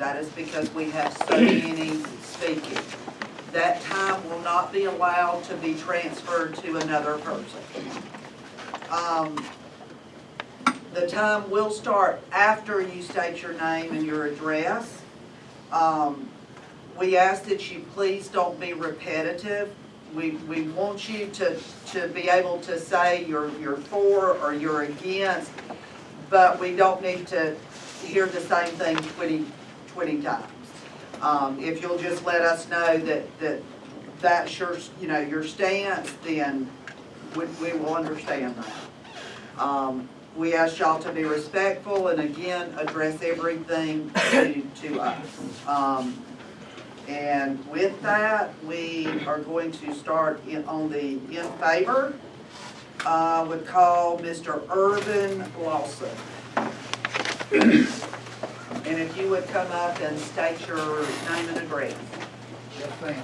That is because we have so many speaking. That time will not be allowed to be transferred to another person. Um, the time will start after you state your name and your address. Um, we ask that you please don't be repetitive. We, we want you to, to be able to say you're, you're for or you're against, but we don't need to hear the same thing twenty, twenty times. Um, if you'll just let us know that, that that's your, you know, your stance, then we, we will understand that. Um, we ask y'all to be respectful and again, address everything to, to us. Um, and with that, we are going to start in, on the in favor. Uh, would call Mr. Irvin Lawson. Would come up and state your name and address.